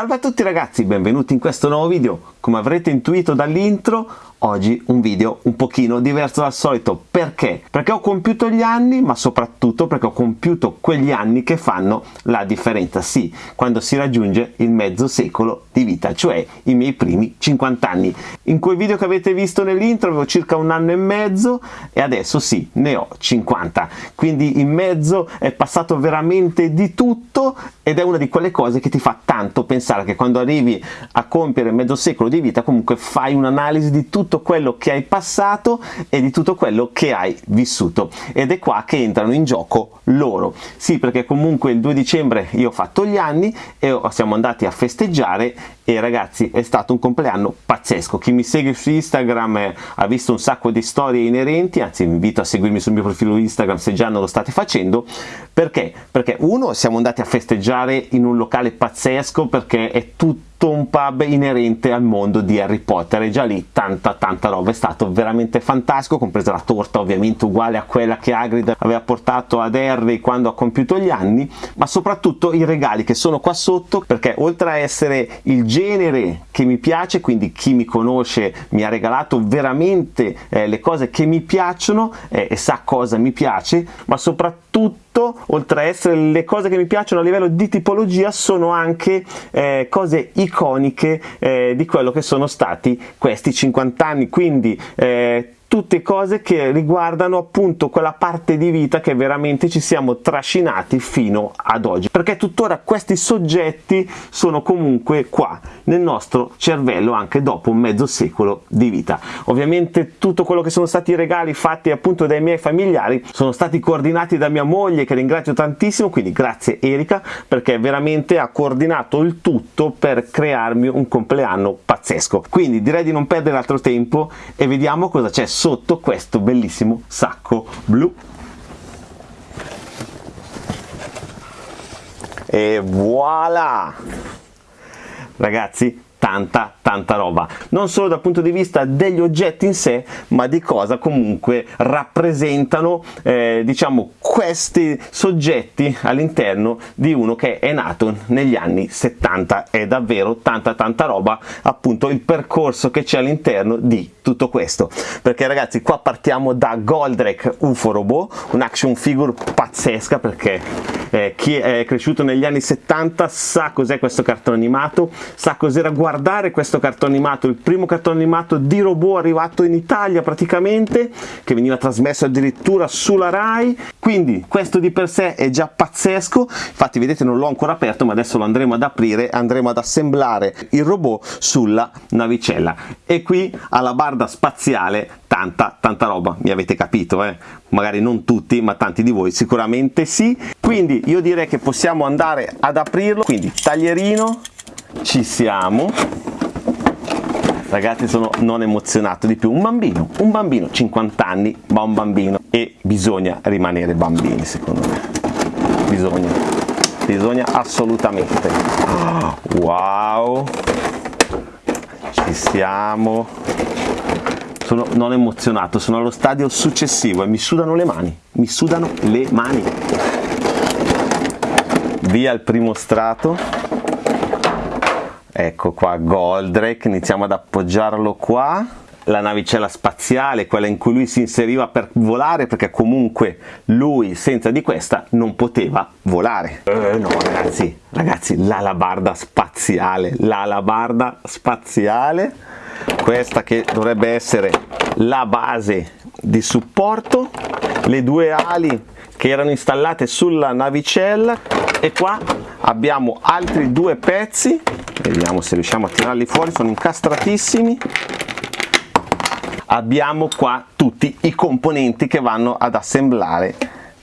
Salve a tutti ragazzi, benvenuti in questo nuovo video. Come avrete intuito dall'intro, oggi un video un pochino diverso dal solito. Perché? Perché ho compiuto gli anni, ma soprattutto perché ho compiuto quegli anni che fanno la differenza. Sì, quando si raggiunge il mezzo secolo di vita, cioè i miei primi 50 anni. In quel video che avete visto nell'intro avevo circa un anno e mezzo e adesso sì, ne ho 50. Quindi in mezzo è passato veramente di tutto ed è una di quelle cose che ti fa tanto pensare che quando arrivi a compiere mezzo secolo di vita comunque fai un'analisi di tutto quello che hai passato e di tutto quello che hai vissuto. Ed è qua che entrano in gioco loro. Sì perché comunque il 2 dicembre io ho fatto gli anni e siamo andati a festeggiare e ragazzi è stato un compleanno pazzesco. Chi mi segue su Instagram eh, ha visto un sacco di storie inerenti anzi vi invito a seguirmi sul mio profilo Instagram se già non lo state facendo. Perché? perché uno siamo andati a festeggiare in un locale pazzesco perché è tutto un pub inerente al mondo di Harry Potter e già lì tanta tanta roba è stato veramente fantastico compresa la torta ovviamente uguale a quella che Hagrid aveva portato ad Harry quando ha compiuto gli anni ma soprattutto i regali che sono qua sotto perché oltre a essere il genere che mi piace quindi chi mi conosce mi ha regalato veramente eh, le cose che mi piacciono eh, e sa cosa mi piace ma soprattutto oltre a essere le cose che mi piacciono a livello di tipologia sono anche eh, cose iconiche eh, di quello che sono stati questi 50 anni quindi eh, tutte cose che riguardano appunto quella parte di vita che veramente ci siamo trascinati fino ad oggi. Perché tuttora questi soggetti sono comunque qua nel nostro cervello anche dopo mezzo secolo di vita. Ovviamente tutto quello che sono stati i regali fatti appunto dai miei familiari sono stati coordinati da mia moglie che ringrazio tantissimo quindi grazie Erika perché veramente ha coordinato il tutto per crearmi un compleanno pazzesco. Quindi direi di non perdere altro tempo e vediamo cosa c'è sotto questo bellissimo sacco blu. E voilà! Ragazzi tanta tanta roba. Non solo dal punto di vista degli oggetti in sé ma di cosa comunque rappresentano eh, diciamo questi soggetti all'interno di uno che è nato negli anni 70 è davvero tanta tanta roba appunto il percorso che c'è all'interno di tutto questo. Perché ragazzi qua partiamo da Goldrake UFO Robot un action figure pazzesca perché eh, chi è cresciuto negli anni 70 sa cos'è questo cartone animato sa cos'era guardare questo cartone animato, il primo cartone animato di robot arrivato in Italia praticamente, che veniva trasmesso addirittura sulla RAI, quindi questo di per sé è già pazzesco, infatti vedete non l'ho ancora aperto ma adesso lo andremo ad aprire, andremo ad assemblare il robot sulla navicella. E qui alla barda spaziale tanta tanta roba, mi avete capito eh? magari non tutti ma tanti di voi sicuramente sì, quindi io direi che possiamo andare ad aprirlo, quindi taglierino ci siamo. Ragazzi sono non emozionato di più. Un bambino un bambino 50 anni ma un bambino. E bisogna rimanere bambini secondo me. Bisogna. Bisogna assolutamente. Wow. Ci siamo. Sono non emozionato sono allo stadio successivo e mi sudano le mani mi sudano le mani. Via il primo strato ecco qua Goldrake iniziamo ad appoggiarlo qua la navicella spaziale, quella in cui lui si inseriva per volare, perché comunque lui senza di questa non poteva volare. Eh, no ragazzi, ragazzi, l'alabarda spaziale, l'alabarda spaziale, questa che dovrebbe essere la base di supporto, le due ali che erano installate sulla navicella e qua abbiamo altri due pezzi vediamo se riusciamo a tirarli fuori sono incastratissimi. Abbiamo qua tutti i componenti che vanno ad assemblare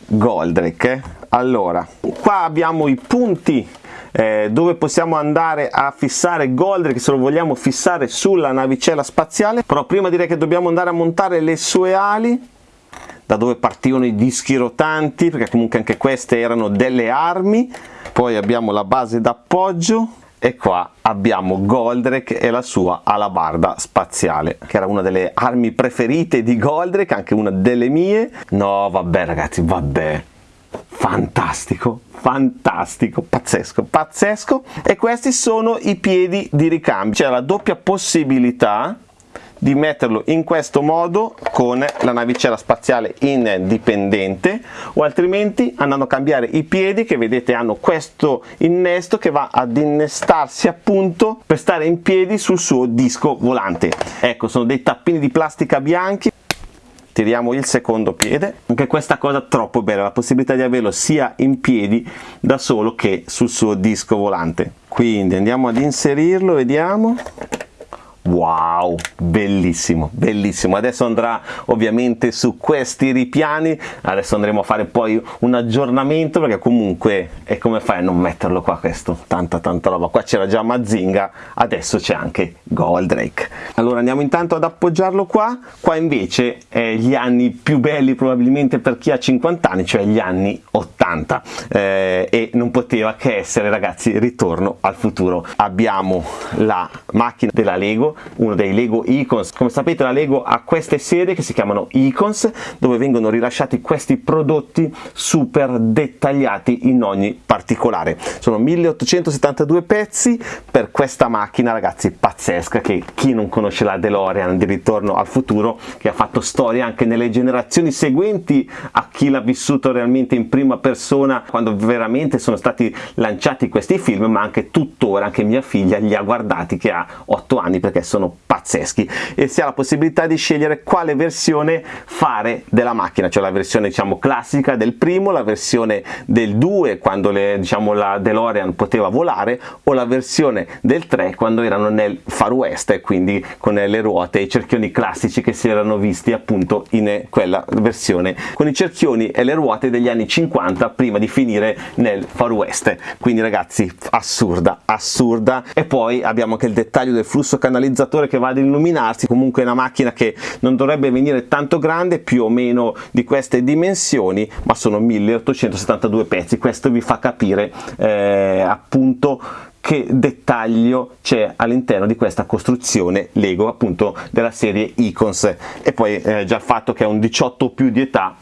Goldrake allora qua abbiamo i punti eh, dove possiamo andare a fissare Goldrake se lo vogliamo fissare sulla navicella spaziale. Però prima direi che dobbiamo andare a montare le sue ali da dove partivano i dischi rotanti perché comunque anche queste erano delle armi. Poi abbiamo la base d'appoggio e qua abbiamo Goldrake e la sua alabarda spaziale che era una delle armi preferite di Goldrake anche una delle mie. No vabbè ragazzi vabbè. Fantastico fantastico pazzesco pazzesco. E questi sono i piedi di ricambio. C'è la doppia possibilità di metterlo in questo modo con la navicella spaziale indipendente o altrimenti andando a cambiare i piedi che vedete hanno questo innesto che va ad innestarsi appunto per stare in piedi sul suo disco volante. Ecco sono dei tappini di plastica bianchi. Tiriamo il secondo piede. Anche questa cosa troppo bella la possibilità di averlo sia in piedi da solo che sul suo disco volante. Quindi andiamo ad inserirlo vediamo Wow, bellissimo, bellissimo. Adesso andrà ovviamente su questi ripiani, adesso andremo a fare poi un aggiornamento perché comunque è come fai a non metterlo qua questo, tanta tanta roba. Qua c'era già Mazinga, adesso c'è anche Goldrake. Allora andiamo intanto ad appoggiarlo qua, qua invece è gli anni più belli probabilmente per chi ha 50 anni, cioè gli anni 80 eh, e non poteva che essere ragazzi ritorno al futuro. Abbiamo la macchina della Lego uno dei Lego Icons. Come sapete la Lego ha queste serie che si chiamano Icons dove vengono rilasciati questi prodotti super dettagliati in ogni particolare. Sono 1872 pezzi per questa macchina ragazzi pazzesca che chi non conosce la DeLorean di Ritorno al Futuro che ha fatto storia anche nelle generazioni seguenti a chi l'ha vissuto realmente in prima persona quando veramente sono stati lanciati questi film ma anche tuttora anche mia figlia li ha guardati che ha 8 anni perché sono pazzeschi e si ha la possibilità di scegliere quale versione fare della macchina, cioè la versione diciamo classica del primo, la versione del 2 quando le, diciamo, la DeLorean poteva volare o la versione del 3 quando erano nel Far West e quindi con le ruote e i cerchioni classici che si erano visti appunto in quella versione con i cerchioni e le ruote degli anni 50 prima di finire nel Far West. Quindi ragazzi assurda assurda. E poi abbiamo anche il dettaglio del flusso canalizzato catalizzatore che va ad illuminarsi. Comunque è una macchina che non dovrebbe venire tanto grande più o meno di queste dimensioni ma sono 1872 pezzi. Questo vi fa capire eh, appunto che dettaglio c'è all'interno di questa costruzione Lego appunto della serie Icons. E poi eh, già il fatto che è un 18 più di età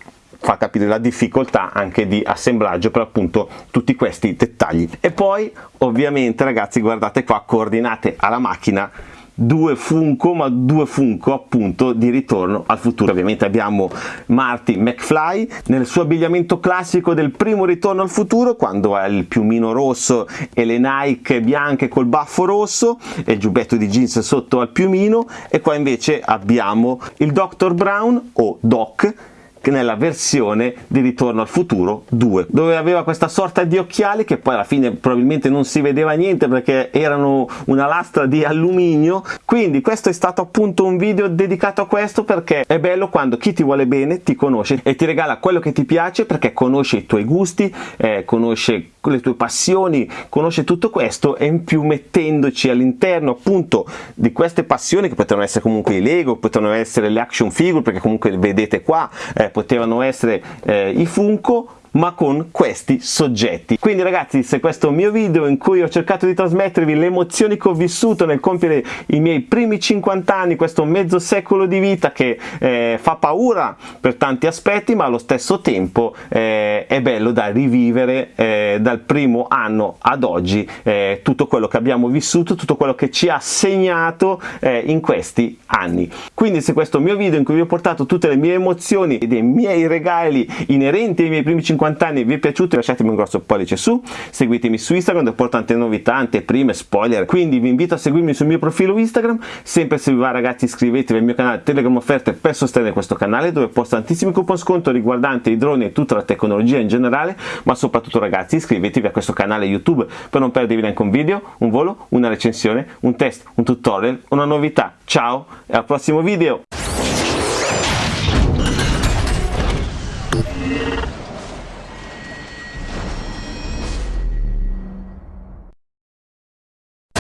fa capire la difficoltà anche di assemblaggio per appunto tutti questi dettagli. E poi ovviamente ragazzi guardate qua coordinate alla macchina due Funko ma due Funko appunto di ritorno al futuro ovviamente abbiamo Marty McFly nel suo abbigliamento classico del primo ritorno al futuro quando ha il piumino rosso e le Nike bianche col baffo rosso e il giubbetto di jeans sotto al piumino e qua invece abbiamo il Dr. Brown o Doc nella versione di Ritorno al futuro 2 dove aveva questa sorta di occhiali che poi alla fine probabilmente non si vedeva niente perché erano una lastra di alluminio. Quindi questo è stato appunto un video dedicato a questo perché è bello quando chi ti vuole bene ti conosce e ti regala quello che ti piace perché conosce i tuoi gusti eh, conosce le tue passioni conosce tutto questo e in più mettendoci all'interno appunto di queste passioni che potevano essere comunque i Lego potevano essere le action figure perché comunque vedete qua eh, potevano essere eh, i Funko ma con questi soggetti. Quindi ragazzi se questo mio video in cui ho cercato di trasmettervi le emozioni che ho vissuto nel compiere i miei primi 50 anni, questo mezzo secolo di vita che eh, fa paura per tanti aspetti ma allo stesso tempo eh, è bello da rivivere eh, dal primo anno ad oggi eh, tutto quello che abbiamo vissuto, tutto quello che ci ha segnato eh, in questi anni. Quindi se questo mio video in cui vi ho portato tutte le mie emozioni e dei miei regali inerenti ai miei primi 50 50 anni vi è piaciuto lasciatemi un grosso pollice su seguitemi su Instagram dove porto tante novità anteprime spoiler. Quindi vi invito a seguirmi sul mio profilo Instagram sempre se vi va ragazzi iscrivetevi al mio canale Telegram offerte per sostenere questo canale dove posto tantissimi coupon sconto riguardanti i droni e tutta la tecnologia in generale ma soprattutto ragazzi iscrivetevi a questo canale YouTube per non perdervi neanche un video un volo una recensione un test un tutorial una novità. Ciao e al prossimo video